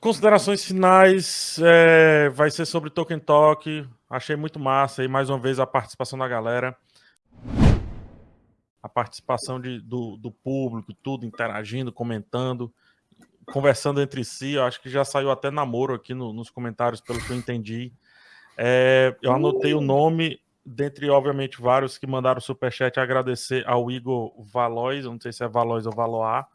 Considerações finais, é, vai ser sobre Token Talk. Achei muito massa e mais uma vez a participação da galera. A participação de, do, do público, tudo interagindo, comentando, conversando entre si. Eu acho que já saiu até namoro aqui no, nos comentários, pelo que eu entendi. É, eu anotei o nome, dentre, obviamente, vários que mandaram superchat, agradecer ao Igor Valois, não sei se é Valois ou Valoar,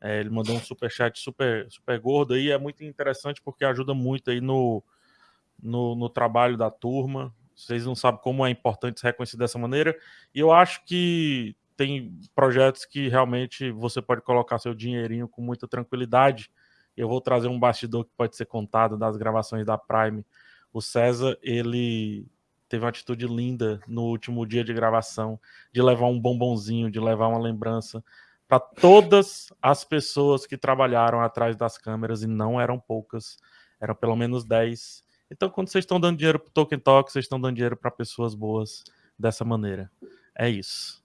é, ele mandou um superchat super, super gordo aí, é muito interessante porque ajuda muito aí no, no, no, trabalho da turma. Vocês não sabem como é importante ser reconhecido dessa maneira. E eu acho que tem projetos que realmente você pode colocar seu dinheirinho com muita tranquilidade. Eu vou trazer um bastidor que pode ser contado das gravações da Prime o César, ele teve uma atitude linda no último dia de gravação, de levar um bombonzinho, de levar uma lembrança para todas as pessoas que trabalharam atrás das câmeras, e não eram poucas, eram pelo menos 10. Então, quando vocês estão dando dinheiro para Token Talk, vocês estão dando dinheiro para pessoas boas dessa maneira. É isso.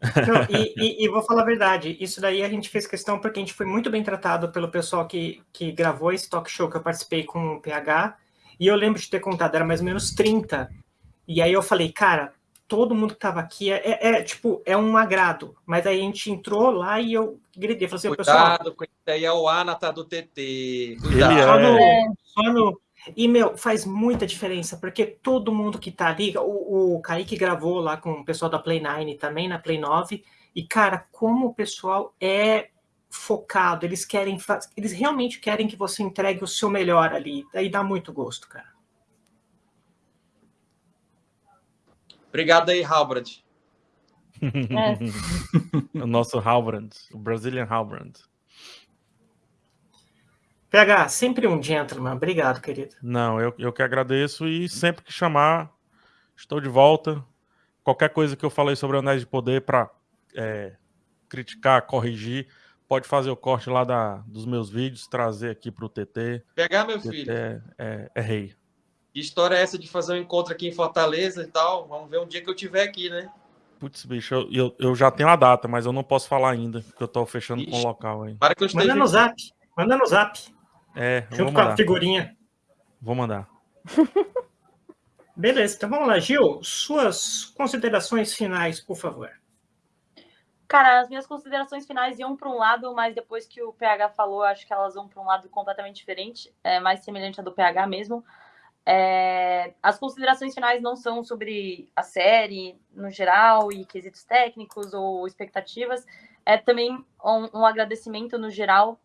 Não, e, e, e, vou falar a verdade, isso daí a gente fez questão porque a gente foi muito bem tratado pelo pessoal que, que gravou esse talk show que eu participei com o PH, e eu lembro de ter contado, era mais ou menos 30. E aí eu falei, cara, todo mundo que tava aqui é, é, é tipo, é um agrado. Mas aí a gente entrou lá e eu gritei, falei assim, Cuidado, pessoal... Cuidado, aí é o Anata do TT. Cuidado. É... Só no, só no... E, meu, faz muita diferença, porque todo mundo que tá ali, o, o Kaique gravou lá com o pessoal da Play 9 também, na Play 9, e, cara, como o pessoal é focado, eles querem, eles realmente querem que você entregue o seu melhor ali. Daí dá muito gosto, cara. Obrigado aí, Halbrand. É. o nosso Halbrand, o Brazilian Halbrand. PH, sempre um gentleman. Obrigado, querido. Não, eu, eu que agradeço e sempre que chamar, estou de volta. Qualquer coisa que eu falei sobre Anéis de Poder para é, criticar, corrigir, pode fazer o corte lá da, dos meus vídeos, trazer aqui para o TT. Pegar, meu TT filho. É, é, é, rei. Que história é essa de fazer um encontro aqui em Fortaleza e tal? Vamos ver um dia que eu tiver aqui, né? Putz, bicho, eu, eu, eu já tenho a data, mas eu não posso falar ainda, porque eu estou fechando Ixi, com o local aí. Para que eu esteja... Manda no zap. Manda no zap. É, Junto com a figurinha. Vou mandar. Beleza, então vamos lá. Gil, suas considerações finais, por favor. Cara, as minhas considerações finais iam para um lado, mas depois que o PH falou, acho que elas vão para um lado completamente diferente, é, mais semelhante à do PH mesmo. É, as considerações finais não são sobre a série no geral e quesitos técnicos ou expectativas, é também um, um agradecimento no geral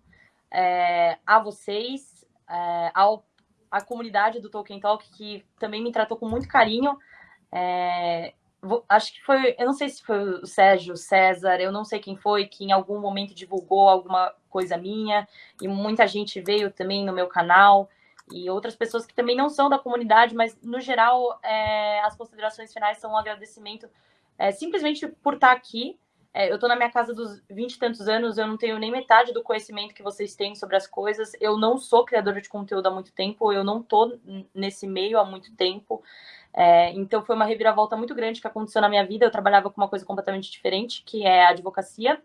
é, a vocês, é, ao, à comunidade do Tolkien Talk, que também me tratou com muito carinho. É, acho que foi, eu não sei se foi o Sérgio, César, eu não sei quem foi, que em algum momento divulgou alguma coisa minha, e muita gente veio também no meu canal, e outras pessoas que também não são da comunidade, mas no geral é, as considerações finais são um agradecimento é, simplesmente por estar aqui. É, eu estou na minha casa dos 20 e tantos anos, eu não tenho nem metade do conhecimento que vocês têm sobre as coisas. Eu não sou criadora de conteúdo há muito tempo, eu não estou nesse meio há muito tempo. É, então foi uma reviravolta muito grande que aconteceu na minha vida. Eu trabalhava com uma coisa completamente diferente, que é a advocacia.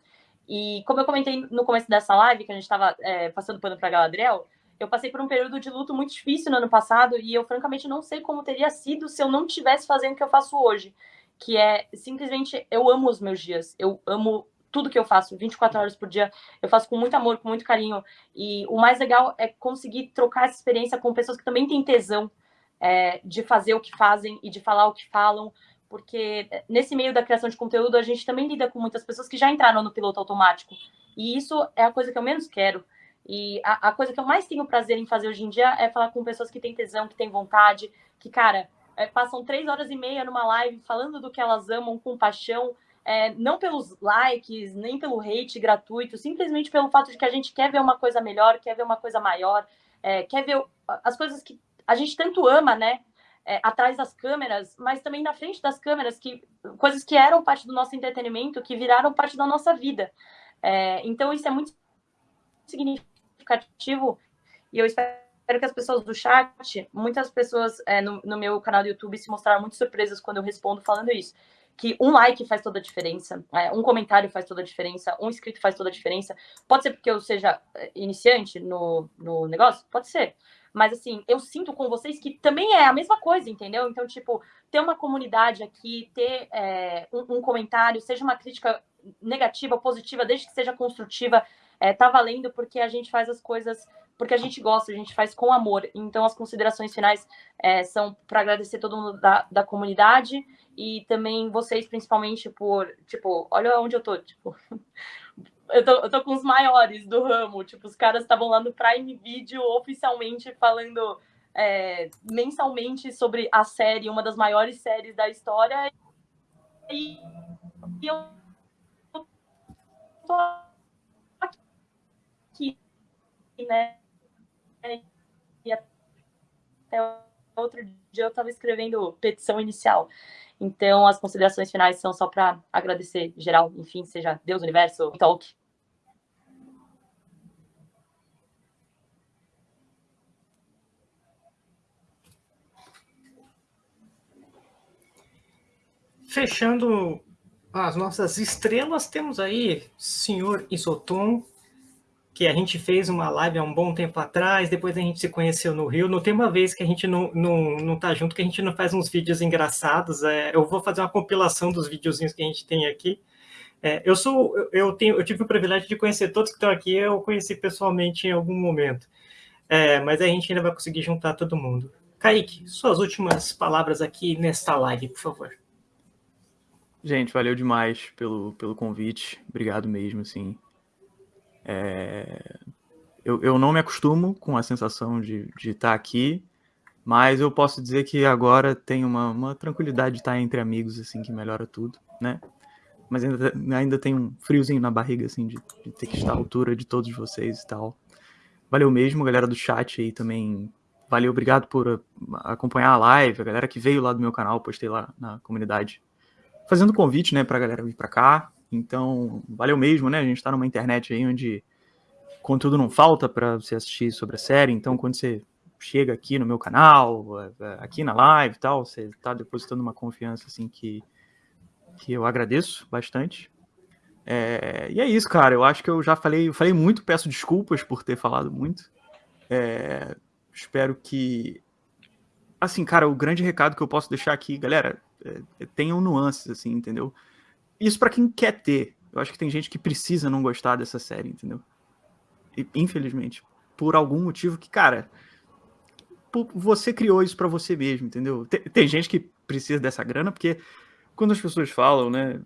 E como eu comentei no começo dessa live, que a gente estava é, passando pano para Galadriel, eu passei por um período de luto muito difícil no ano passado e eu francamente não sei como teria sido se eu não tivesse fazendo o que eu faço hoje, que é simplesmente eu amo os meus dias, eu amo tudo que eu faço, 24 horas por dia, eu faço com muito amor, com muito carinho. E o mais legal é conseguir trocar essa experiência com pessoas que também têm tesão é, de fazer o que fazem e de falar o que falam, porque nesse meio da criação de conteúdo a gente também lida com muitas pessoas que já entraram no piloto automático. E isso é a coisa que eu menos quero. E a, a coisa que eu mais tenho prazer em fazer hoje em dia é falar com pessoas que têm tesão, que têm vontade, que, cara, é, passam três horas e meia numa live falando do que elas amam com paixão, é, não pelos likes, nem pelo hate gratuito, simplesmente pelo fato de que a gente quer ver uma coisa melhor, quer ver uma coisa maior, é, quer ver as coisas que a gente tanto ama, né? É, atrás das câmeras, mas também na frente das câmeras, que coisas que eram parte do nosso entretenimento, que viraram parte da nossa vida. É, então, isso é muito significativo e eu espero que as pessoas do chat, muitas pessoas é, no, no, meu canal do YouTube se mostraram muito surpresas quando eu respondo falando isso, que um like faz toda a diferença, é, um comentário faz toda a diferença, um inscrito faz toda a diferença. Pode ser porque eu seja é, iniciante no, no negócio? Pode ser. Mas, assim, eu sinto com vocês que também é a mesma coisa, entendeu? Então, tipo, ter uma comunidade aqui, ter é, um, um, comentário, seja uma crítica negativa, positiva, desde que seja construtiva, é, tá valendo porque a gente faz as coisas porque a gente gosta, a gente faz com amor. Então, as considerações finais é, são para agradecer todo mundo da, da comunidade e também vocês, principalmente, por, tipo, olha onde eu tô, tipo, eu tô, eu tô com os maiores do ramo, tipo, os caras estavam lá no Prime Video oficialmente falando é, mensalmente sobre a série, uma das maiores séries da história. E, eu tô né? E até outro dia eu estava escrevendo petição inicial. Então, as considerações finais são só para agradecer geral, enfim, seja Deus, universo, talk. Fechando as nossas estrelas, temos aí senhor Isoton, que a gente fez uma live há um bom tempo atrás, depois a gente se conheceu no Rio. Não tem uma vez que a gente não, não, não tá junto, que a gente não faz uns vídeos engraçados. É, eu vou fazer uma compilação dos videozinhos que a gente tem aqui. É, eu sou, eu tenho, eu tive o privilégio de conhecer todos que estão aqui, eu conheci pessoalmente em algum momento. É, mas a gente ainda vai conseguir juntar todo mundo. Kaique, suas últimas palavras aqui nesta live, por favor. Gente, valeu demais pelo, pelo convite. Obrigado mesmo, assim. É... Eu, eu não me acostumo com a sensação de, estar aqui, mas eu posso dizer que agora tem uma, uma tranquilidade de estar entre amigos, assim, que melhora tudo, né? Mas ainda, ainda tem um friozinho na barriga, assim, de, de ter que estar à altura de todos vocês e tal. Valeu mesmo, galera do chat aí também. Valeu, obrigado por acompanhar a live, a galera que veio lá do meu canal, postei lá na comunidade, fazendo convite, né, pra galera vir pra cá. Então, valeu mesmo, né? A gente está numa internet aí onde conteúdo não falta para você assistir sobre a série. Então, quando você chega aqui no meu canal, é, é, aqui na live e tal, você está depositando uma confiança assim que, que eu agradeço bastante. É, e é isso, cara. Eu acho que eu já falei, eu falei muito, peço desculpas por ter falado muito. É, espero que. Assim, cara, o grande recado que eu posso deixar aqui, galera, é, tenham nuances, assim, entendeu? Isso para quem quer ter. Eu acho que tem gente que precisa não gostar dessa série, entendeu? E, infelizmente. Por algum motivo que, cara, você criou isso para você mesmo, entendeu? Tem, tem, gente que precisa dessa grana, porque quando as pessoas falam, né,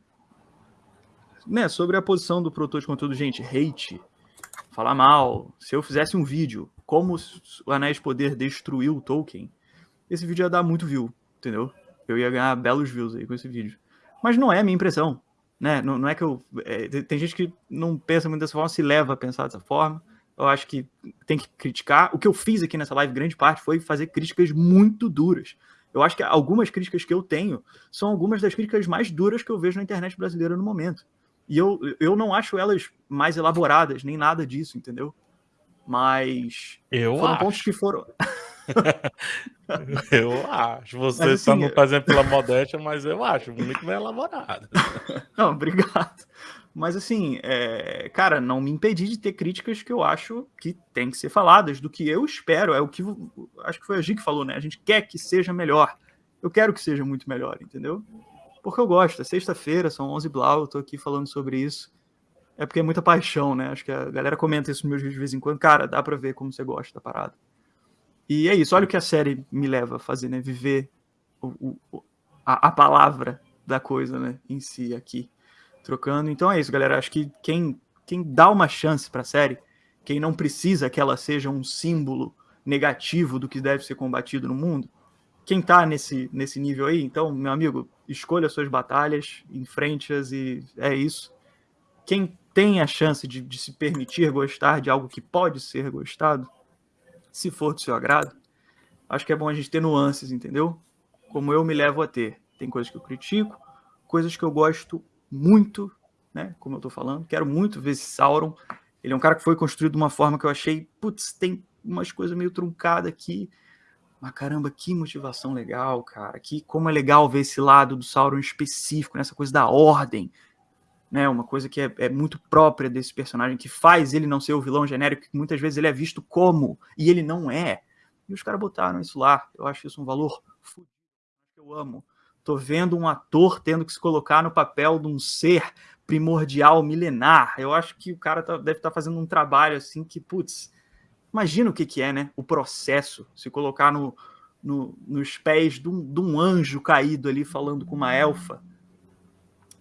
né, sobre a posição do produtor de conteúdo, gente, hate, falar mal, se eu fizesse um vídeo como o Anéis Poder destruiu o Tolkien, esse vídeo ia dar muito view, entendeu? Eu ia ganhar belos views aí com esse vídeo. Mas não é a minha impressão. Né? Não, não é que eu. É, tem gente que não pensa muito dessa forma, se leva a pensar dessa forma. Eu acho que tem que criticar. O que eu fiz aqui nessa live, grande parte, foi fazer críticas muito duras. Eu acho que algumas críticas que eu tenho são algumas das críticas mais duras que eu vejo na internet brasileira no momento. E eu, eu não acho elas mais elaboradas, nem nada disso, entendeu? Mas. Eu foram acho. pontos que foram. eu acho. Você mas, assim, não fazendo pela modéstia, mas eu acho muito bem elaborado. Não, obrigado. Mas assim, é... cara, não me impedi de ter críticas que eu acho que tem que ser faladas, do que eu espero, é o que acho que foi a Gi que falou, né? A gente quer que seja melhor. Eu quero que seja muito melhor, entendeu? Porque eu gosto. É sexta-feira, são 11 blau, eu tô aqui falando sobre isso. É porque é muita paixão, né? Acho que a galera comenta isso nos meus vídeos de vez em quando. Cara, dá pra ver como você gosta da parada. E é isso, olha o que a série me leva a fazer, né? Viver o, o, a, a, palavra da coisa, né? Em si, aqui, trocando. Então é isso, galera. Acho que quem, quem dá uma chance pra série, quem não precisa que ela seja um símbolo negativo do que deve ser combatido no mundo, quem tá nesse, nesse nível aí, então, meu amigo, escolha suas batalhas, enfrente-as e é isso. Quem tem a chance de, de se permitir gostar de algo que pode ser gostado, se for do seu agrado, acho que é bom a gente ter nuances, entendeu? Como eu me levo a ter. Tem coisas que eu critico, coisas que eu gosto muito, né? Como eu tô falando, quero muito ver esse Sauron. Ele é um cara que foi construído de uma forma que eu achei, putz, tem umas coisas meio truncadas aqui, Mas caramba, que motivação legal, cara. Que como é legal ver esse lado do Sauron específico, nessa coisa da ordem, né? Uma coisa que é, é, muito própria desse personagem, que faz ele não ser o vilão genérico, que muitas vezes ele é visto como, e ele não é. E os caras botaram isso lá. Eu acho isso um valor fudido. Eu amo. Tô vendo um ator tendo que se colocar no papel de um ser primordial, milenar. Eu acho que o cara tá, deve estar tá fazendo um trabalho assim que, putz, imagina o que, que é, né? O processo, se colocar no, no, nos pés de um, de um anjo caído ali falando com uma elfa.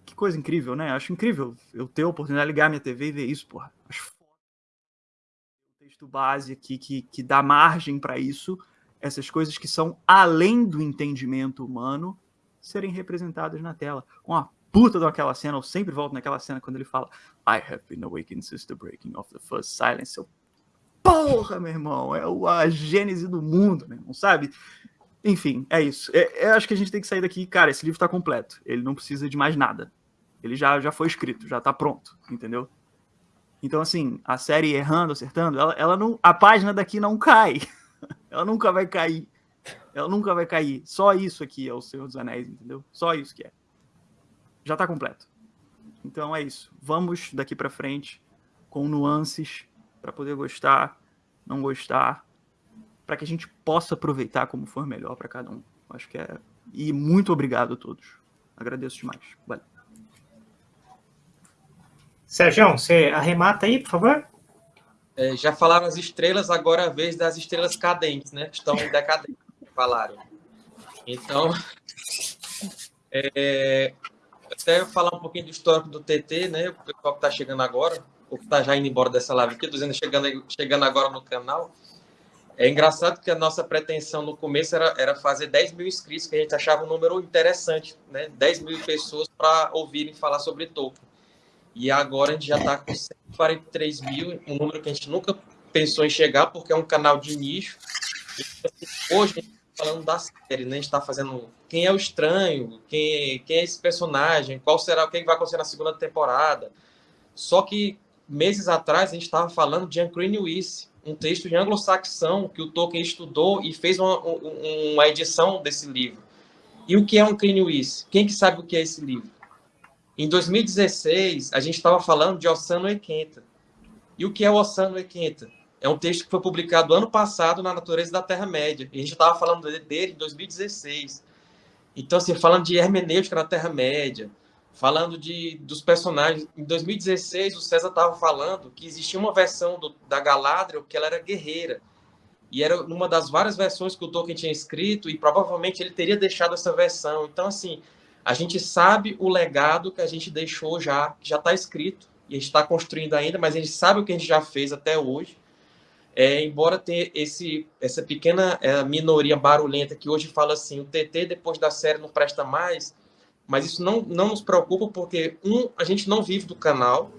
Que coisa incrível, né? Acho incrível eu ter a oportunidade de ligar minha TV e ver isso, porra. Acho o texto base aqui que, que dá margem para isso, essas coisas que são além do entendimento humano serem representadas na tela. Com a puta daquela cena, eu sempre volto naquela cena quando ele fala I have been awakened since the breaking of the first silence. Eu, porra, meu irmão, é a gênese do mundo, meu irmão, sabe? Enfim, é isso. É, eu acho que a gente tem que sair daqui, cara, esse livro tá completo. Ele não precisa de mais nada. Ele já, já foi escrito, já tá pronto, entendeu? Então, assim, a série errando, acertando, ela, ela não. A página daqui não cai. ela nunca vai cair. Ela nunca vai cair. Só isso aqui é o Senhor dos Anéis, entendeu? Só isso que é. Já está completo. Então é isso. Vamos daqui para frente com nuances para poder gostar, não gostar, para que a gente possa aproveitar como for melhor para cada um. Acho que é. E muito obrigado a todos. Agradeço demais. Valeu. Sérgio, você arremata aí, por favor? É, já falaram as estrelas, agora é a vez das estrelas cadentes, né? Estão decadentes falaram. Então, é, até falar um pouquinho do histórico do TT, né? O pessoal que está chegando agora, ou que está já indo embora dessa live aqui, dizendo chegando, chegando agora no canal. É engraçado que a nossa pretensão no começo era, era fazer 10 mil inscritos, que a gente achava um número interessante, né? 10 mil pessoas para ouvirem falar sobre Tolkien. E agora a gente já está com 143 mil, um número que a gente nunca pensou em chegar, porque é um canal de nicho. E, hoje falando da série, né? A gente está fazendo quem é o estranho, quem, quem é esse personagem, qual será o que vai acontecer na segunda temporada. Só que meses atrás a gente estava falando de Ancrene Weiss, um texto de anglo-saxão que o Tolkien estudou e fez uma, uma edição desse livro. E o que é Ancrene Weiss? Quem que sabe o que é esse livro? Em 2016, a gente estava falando de Ossano Equenta. E o que é o Ossano Equenta? É um texto que foi publicado ano passado na Natureza da Terra-média. E a gente estava falando dele em 2016. Então, assim, falando de hermenêutica na Terra-média, falando de, dos personagens. Em 2016, o César estava falando que existia uma versão do, da Galadriel que ela era guerreira. E era uma das várias versões que o Tolkien tinha escrito, e provavelmente ele teria deixado essa versão. Então, assim, a gente sabe o legado que a gente deixou já, que já está escrito, e a gente está construindo ainda, mas a gente sabe o que a gente já fez até hoje. É, embora tenha esse, essa pequena é, minoria barulhenta que hoje fala assim, o TT depois da série não presta mais, mas isso não, não nos preocupa porque, um, a gente não vive do canal,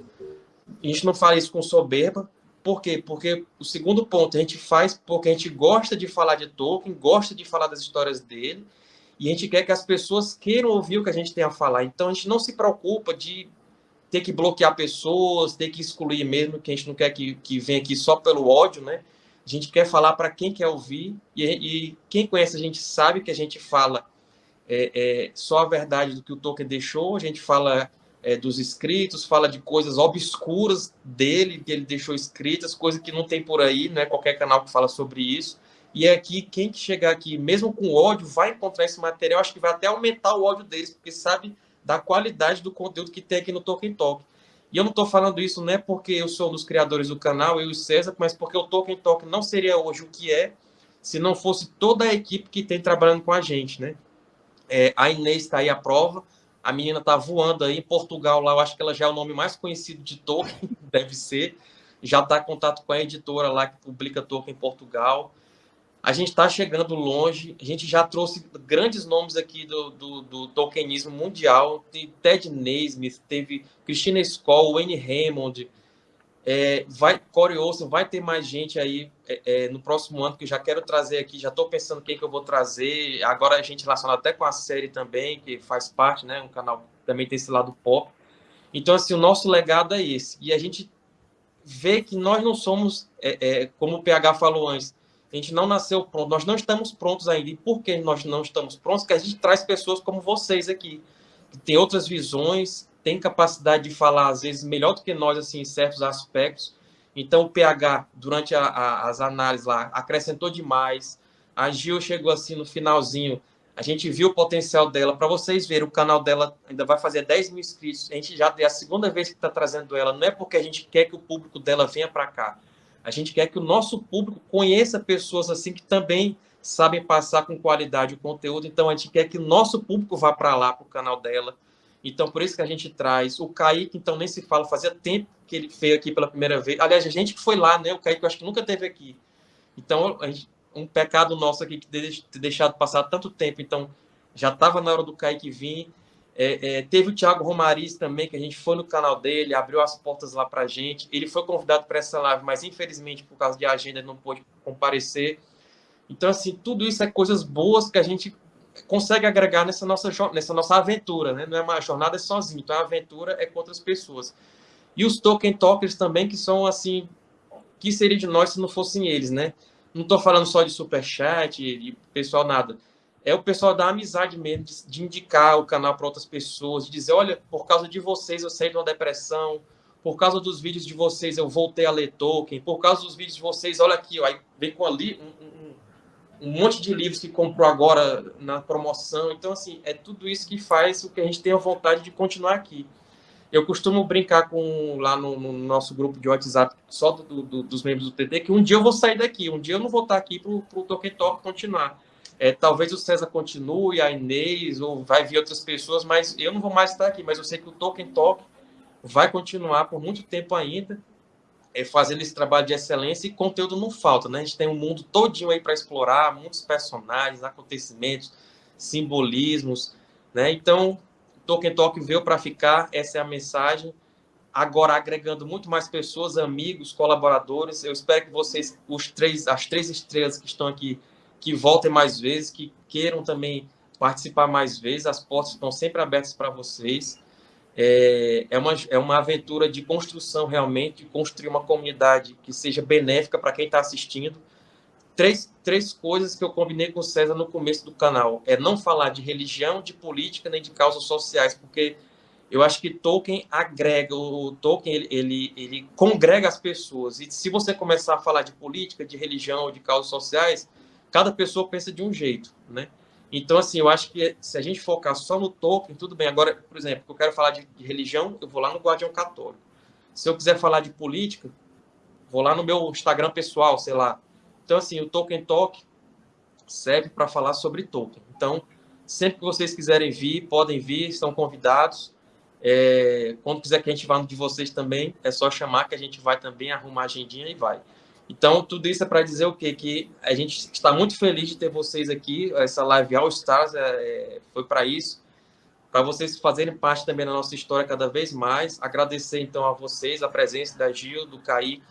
a gente não fala isso com soberba, por quê? Porque o segundo ponto, a gente faz porque a gente gosta de falar de Tolkien, gosta de falar das histórias dele, e a gente quer que as pessoas queiram ouvir o que a gente tem a falar. Então a gente não se preocupa de ter que bloquear pessoas, ter que excluir mesmo, que a gente não quer que, que venha aqui só pelo ódio, né? A gente quer falar para quem quer ouvir, e, e, quem conhece a gente sabe que a gente fala é, é, só a verdade do que o Tolkien deixou, a gente fala é, dos escritos, fala de coisas obscuras dele, que ele deixou escritas, coisas que não tem por aí, não é qualquer canal que fala sobre isso. E é aqui, quem que chegar aqui, mesmo com ódio, vai encontrar esse material, acho que vai até aumentar o ódio deles, porque sabe da qualidade do conteúdo que tem aqui no Tolkien Talk. E eu não estou falando isso não é porque eu sou um dos criadores do canal, eu e o César, mas porque o Tolkien Talk não seria hoje o que é se não fosse toda a equipe que tem trabalhando com a gente, né? É, a Inês está aí à prova, a menina está voando aí em Portugal, lá eu acho que ela já é o nome mais conhecido de Tolkien, deve ser. Já está em contato com a editora lá que publica Tolkien em Portugal a gente está chegando longe, a gente já trouxe grandes nomes aqui do, do, do Tolkienismo mundial, tem Ted Naismith, teve Christina Skoll, Wayne Raymond, é, vai, Corey Olsen, vai ter mais gente aí é, é, no próximo ano que eu já quero trazer aqui, já estou pensando quem que eu vou trazer, agora a gente relacionado até com a série também, que faz parte, né, um canal que também tem esse lado pop, então assim, o nosso legado é esse, e a gente vê que nós não somos, é, é, como o PH falou antes, A gente não nasceu pronto, nós não estamos prontos ainda. E por que nós não estamos prontos? Porque a gente traz pessoas como vocês aqui, que têm outras visões, têm capacidade de falar, às vezes, melhor do que nós, assim, em certos aspectos. Então, o PH, durante a, a, as análises lá, acrescentou demais. A Gil chegou assim no finalzinho. A gente viu o potencial dela. Para vocês verem, o canal dela ainda vai fazer 10 mil inscritos. A gente já é a segunda vez que está trazendo ela. Não é porque a gente quer que o público dela venha para cá a gente quer que o nosso público conheça pessoas assim que também sabem passar com qualidade o conteúdo. Então, a gente quer que o nosso público vá para lá, para o canal dela. Então, por isso que a gente traz. O Kaique, então, nem se fala, fazia tempo que ele veio aqui pela primeira vez. Aliás, a gente que foi lá, né? O Kaique, eu acho que nunca teve aqui. Então, um pecado nosso aqui, que ter deixado passar tanto tempo. Então, já estava na hora do Kaique vir. É, é, teve o Thiago Romariz também, que a gente foi no canal dele, abriu as portas lá para gente. Ele foi convidado para essa live, mas infelizmente, por causa de agenda, não pôde comparecer. Então, assim, tudo isso é coisas boas que a gente consegue agregar nessa nossa, nessa nossa aventura, né? Não é uma jornada é sozinho, então a aventura é com outras pessoas. E os token talkers também, que são assim, que seria de nós se não fossem eles, né? Não estou falando só de superchat, de pessoal, nada é o pessoal da amizade mesmo, de, de indicar o canal para outras pessoas, de dizer, olha, por causa de vocês eu saí de uma depressão, por causa dos vídeos de vocês eu voltei a ler Tolkien, por causa dos vídeos de vocês, olha aqui, ó, aí vem com ali um, um, um, monte de livros que comprou agora na promoção. Então, assim, é tudo isso que faz o que a gente tenha vontade de continuar aqui. Eu costumo brincar com lá no, no nosso grupo de WhatsApp, só do, do, dos membros do TT, que um dia eu vou sair daqui, um dia eu não vou estar aqui para o Tolkien Talk continuar é, talvez o César continue, a Inês, ou vai vir outras pessoas, mas eu não vou mais estar aqui. Mas eu sei que o Token Talk vai continuar por muito tempo ainda, é, fazendo esse trabalho de excelência e conteúdo não falta, né? A gente tem um mundo todinho aí para explorar, muitos personagens, acontecimentos, simbolismos, né? Então, Token Talk veio para ficar, essa é a mensagem. Agora agregando muito mais pessoas, amigos, colaboradores. Eu espero que vocês, os três, as três estrelas que estão aqui, que voltem mais vezes, que queiram também participar mais vezes. As portas estão sempre abertas para vocês. É, é, uma, é uma aventura de construção realmente, de construir uma comunidade que seja benéfica para quem está assistindo. Três, três coisas que eu combinei com o César no começo do canal. É não falar de religião, de política, nem de causas sociais, porque eu acho que Tolkien agrega, o Tolkien ele, ele, ele congrega as pessoas. E se você começar a falar de política, de religião, de causas sociais, cada pessoa pensa de um jeito, né? Então, assim, eu acho que se a gente focar só no Tolkien, tudo bem. Agora, por exemplo, eu quero falar de, de religião, eu vou lá no Guardião Católico. Se eu quiser falar de política, vou lá no meu Instagram pessoal, sei lá. Então, assim, o Tolkien Talk serve para falar sobre Tolkien. Então, sempre que vocês quiserem vir, podem vir, estão convidados. É, quando quiser que a gente vá no de vocês também, é só chamar que a gente vai também arrumar a agendinha e vai. Então, tudo isso é para dizer o quê? Que a gente está muito feliz de ter vocês aqui. Essa live All Stars é, é foi para isso, para vocês fazerem parte também da nossa história cada vez mais. Agradecer, então, a vocês a presença da Gil, do Kaique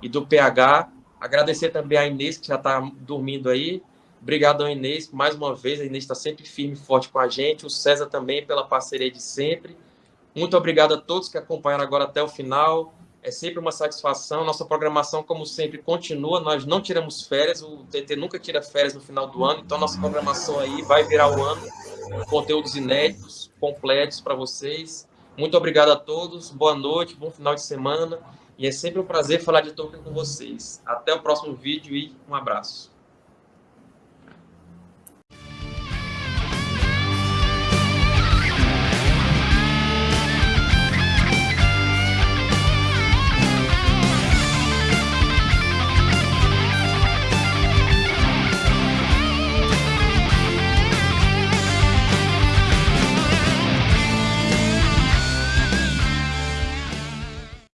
e do PH. Agradecer também a Inês, que já está dormindo aí. Obrigado, Inês, mais uma vez. A Inês está sempre firme e forte com a gente. O César também pela parceria de sempre. Muito obrigado a todos que acompanharam agora até o final. É sempre uma satisfação. Nossa programação, como sempre, continua. Nós não tiramos férias. O TT nunca tira férias no final do ano. Então, nossa programação aí vai virar o ano. Conteúdos inéditos, completos para vocês. Muito obrigado a todos. Boa noite, bom final de semana. E é sempre um prazer falar de Tolkien com vocês. Até o próximo vídeo e um abraço.